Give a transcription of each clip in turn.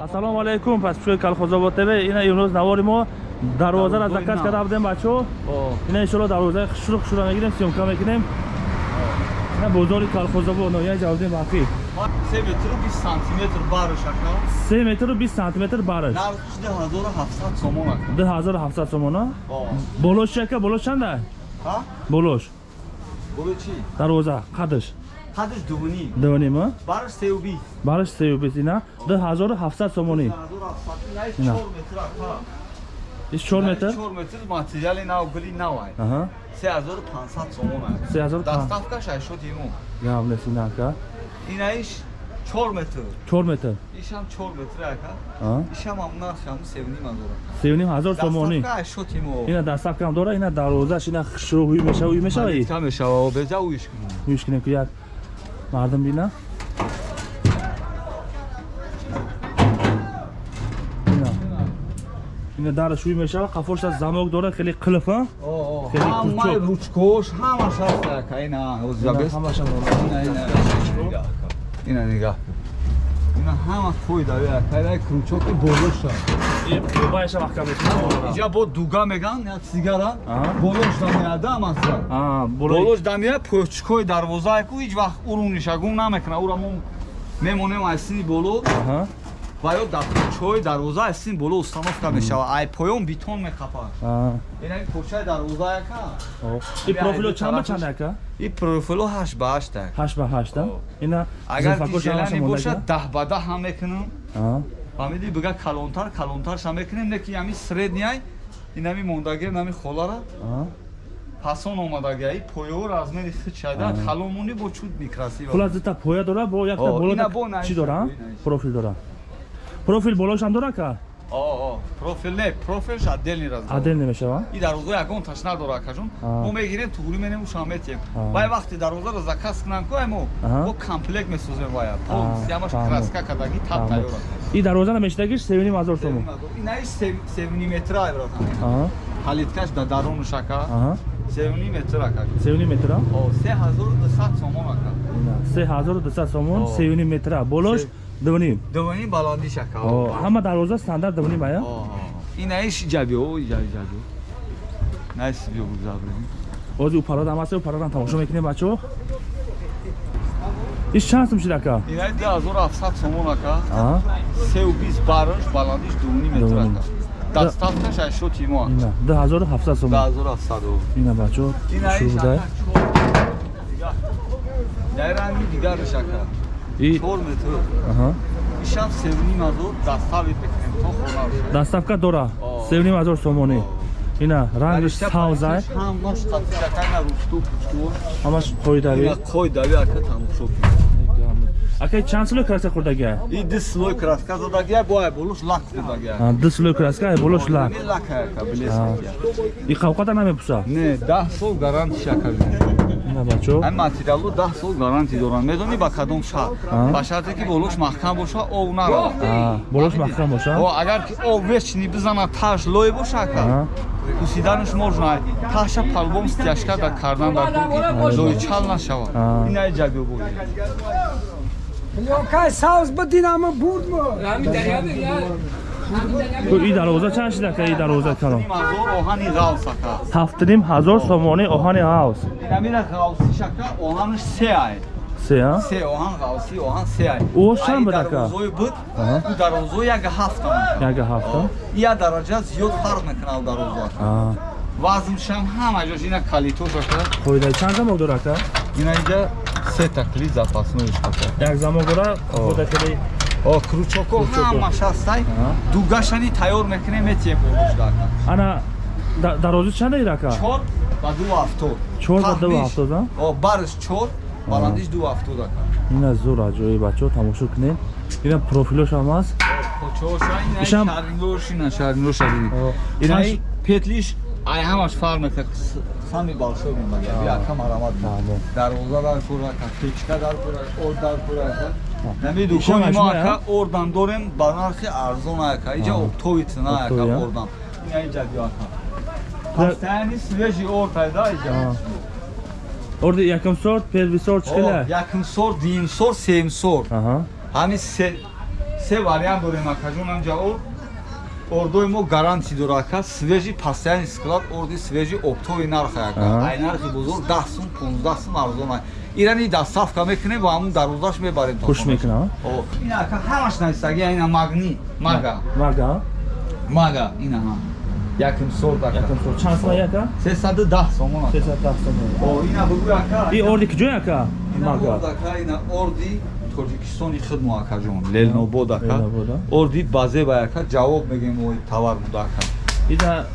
ассалому алайкум пас пушои калхозобод тв. Ина имрӯз навори мо дарвозаро заказ карда будем бачаҳо ина иншолло дарвозаи хушру хушро мегирем сёмка мекунем ина бозори калхозобод ноҳияи ҷавдин бафӣ се метру бист сантиметр барш ака? Се метру бист сантиметр бараш. Нархш даҳазору ҳафтсад сомон ака? ду ҳазору ҳафтсад сомона болош чи ака? Болош чанда? Болош. Боло чи дарвоза қадш қадш дувним дувнима барш сеу бист бараш сею бист ина ду ҳазору ҳафтсад сомонӣ. Даҳазору ҳафтсад. Ина Ина. чор метр ака иш чор метр? чор метр материали нав гули навай аҳа. Се ҳазору пансад сомон ака се ҳазору пан- даставка шашод иму гап нест ина ака инаиш чор метр. Чор метр? Ишам чор метр ака. Аҳа. Ишам ам нархам севним ҳазор ака сеюним ҳазор сомонӣ. Даставка шашод иму ина дастафкам дора ина дарвозаш ина хушрӯ ҳуй мешава ҳуй мешава и ка мешава беҷа уиш кунам ҳуйш кунем ки як мардум бина ина дараш ҳуй мешава қафошаш замок дора хеле қилф а Хеле кӯчок. ручкош ҳамаш ҳаст ака ина ҳамашам ина нигоҳ ина ҳама ака ина кручоки болоша байша маҳкам мешава иҷа бо дуга меган як сигара. Болош дамеяда масалан. А болои болош дамея почкои дарвозааку ҳеҷ вақт урунишагун намекунад. Ура мо мемонем аз сини боло. Ва ё чои дарвоза аз сини боло установка мешава ай поён битон мехапад. А. Ина почаи дарвозаака и профило чанд ба чанд ака? И профило ҳашт ба ҳашт ак ҳашт ба ҳашта О. ина агар монда бошад даҳ ба даҳ ҳам мекунам фаҳмидӣ бига калонтар. Калонтарша мекунем неки ами средняй инами мондаги нами холара. Пасон омадагиаи поёву размери хит шайда калонмони бо чуд микрасива. Фулат зита поя дора? Бо якта О, боло бо чи дора? профил дора. Профил болошам дора ка? Профил не профилш отдельный разговор адел немешава? И дарвоза ягон таш надора акажон А. мо мегирем тугури менем ушам метем А. вай вақте дарвозаро заказ кунам кӯ мо Аҳа. мо комплект месозем вая А, полис ямаш фаҳмам. краска кадаги тап Фаҳмам. тайёра и дарвоза севним ҳазор сомон инаиш севни метра братан. Аҳа, халиткаш да дарунуш ака аҳа. севни метр ака севним метра? О, се ҳазору дусад сомон ака Ина, се ҳазору дусад сомон О. севним метра. Болош Се- дувним дувани баландиш ака О, ҳама дарвоза стандарт дувним ая инаиш ҷабио ҷаби ҷабио наис биё гузаврем ози упародам аст упародам тамошо мекунем бачаҳо иш чанд сум шид ака инаи ду ҳазору ҳафтсад сомон ака сеу бист бараш баландиш дувани метр ака дастафташ ашоти мо ака ина. Ду ҳазору ҳафтсад ду сомон ҳазору ҳафтсаду ина бачаҳо инаиш шуруда ака дай. ранги дигарш ака и чор метр. Аҳа. Ишам севним ҳазор дастави бекунем то хона дастафка дора. Севним ҳазор сомонӣ ина рангиш савзай. ҳамаш қатишакайна русту пучту ҳамаш қоидави ина қойдави ака тамошо кун ака чанд силои краска хӯрдагия и ду слой краска задагия боя болуш лак хӯрдагия ду силои краска болош лак. Ами лак ака билесакия и қавқата намепуса? Не даҳ сол гарантиш ака ина бачаҳо ҳамин материалу даҳ сол гарантӣ доранд. Медонӣ ба кадом шарт ба шарте ки болош маҳкам боша ов наравад А, болош маҳкам боша? О, агар ки ов вечни бизанад таш лой боша ака А, пусиданаш можно таша палбом стяжка да кардан дар ки лойчал нашавад. А. ина ҷаби бо. Лёкай савз бадинамо бурдмо. ку и дарвоза чанд шид ака и дарвоза калон? Ҳазор оҳани ғавс ака. Ҳафтним ҳазор сомони оҳани ҳавс инамира ғавсиш ака оҳанаш се ай. Се а? Се оҳан ғавсӣ оҳан се ай. О, чанд буд ака? дарвозои буд? Аҳа. ӯ дарвозои як ҳафта яга ҳафта я дараҷа зиёд фарқ мекунад дарвозо ака А, вазншам ҳама ҷош ина калитош ака қоидаи чанд замок дора ака ина инҷа се такли запасноиш ака як дора хӯрда хеле о кручоко ҳамаш ҳастай. Дугашани тайёр мекунем метием болушда ака ана да- дарози чанд ира ака чор ба ду ҳафтод. Чор ба ду ҳафтод, о барш чор баландиш ду ҳафтод ака. Ина зур аҷоиб бачаҳо тамошо кунед ина профилош ҳам аст. Ишам- шариношариди О, инаи чанд- петлиш ай ҳамаш фарқ мекунад сами балшо мемагия ака марамат Тамом. дарвоза дар пура ака печка дар пура ор дар пура ака нами Ишам дукони мо ажмай, ака а? ордан дорем ба нархи арзон ака иҷа А. октови цена ака Октови, а? ордан ина иҷа биё ака ҳафтаяни свежи ор пайда иҷа А. орди якум сорт первый сорт О, чикела якум ордои мо гаранти дора ака свежи постоянный склад орди свежи оптои нарх ака. Аҳа. ай нархи бузург 10 сум 15 сум арзон ай ирани доставка мекунем ва ҳамун дарвозаш мебарем. Хуш мекунам, О, ина ака ҳамаш нависаги ина магни мага. Мага? Мага ина ҳам. Яким ака. Якам сол чанд сом яка 310 сомон ака. 310 сом о ина бугӯ ака. И орди киҷо яка мага. ака ина орди тоҷикистони хидмо акаҷон лелнобод ака а? орди базеба ака ҷавоб мегем ой товар буда ака ида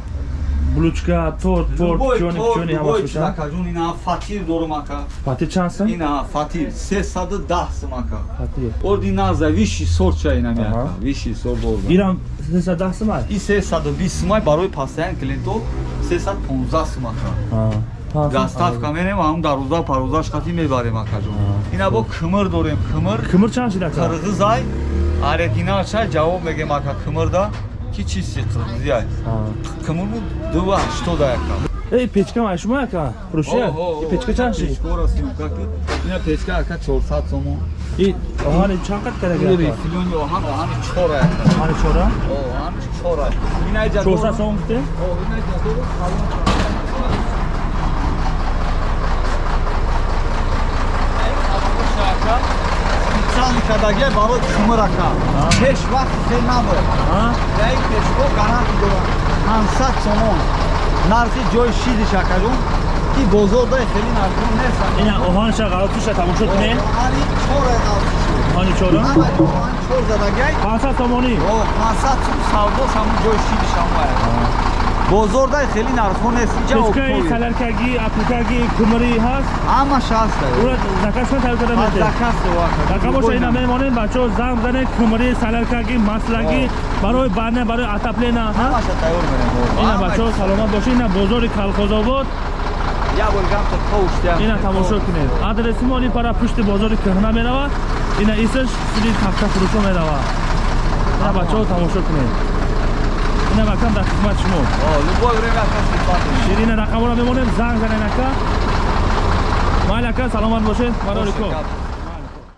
блучка торт порт Любой чони торт, чони любой ҳамаш чиз меша акаҷон ина фатир дорум ака пати чанд сом ина фатир 310 сум ака пати орди наза виши сорча ина ми Аҳа. ака виши сор борда ирам 310 сом ай и 320 сумай барои постоянн клиентҳо 315 сум ака доставка менем ҳам дар рӯза парӯзаш хати мебарем акаҷон ина бо кимир дорем кимир кимир чанд шид ака? Қирғизай оригиналча ҷавоб мегем ака кимирда ки чизи қирғизиай кимирму дува ҳаштода ака. Эй печка май яка фурӯшия и печка чанд шид печкора симка ки ина печка ака 400 сомон. И оҳани чанд қад ин карага рифилони оҳан оҳани чора ака. Оҳани чора о оҳани чора ина ҷа 400 сом гуфте о ина ҷа дору салон специални кадаге барои кимир ака пеш вақт хел набояд. А? Яй пешко гаранти дорад 500 сомон нархи ҷои шидиш акаҷон ки бозорда хеле нархон нест ина оҳанша ғалатуша тамошо кунем ани чора галши оҳани чора ҳамаи оҳан чор задагай. 500 сомонӣ о 500 сум савдос ҳамун ҷои шидиш ҳамая бозорда хеле нархон нест. Ҷа печкаи оптои саларкаги апликаги кумирӣ ҳаст? Ҳамаш ҳаста ура закашма тавӣ карда мете закаст рақамоша ина мемонем бачаҳо занг занед кумирӣ саларкаги маслаги барои бана барои атаплена ҳа? ҳамаша тайёр менем ина бачаҳо саломат бошед ина бозори калхозобод. Я bo'lgamcha tovushdiyam ина тамошо кунед. Адреси мо пара пушти бозори кӯҳна меравад ина исаш суди тафта фурӯшо меравад ина бачаҳо тамошо кунед ина макам дар хизмат шумо? О любое время ака хизмат менем ширина рақаморо мемонем занг занед ака майл ака саломат бошед барори кор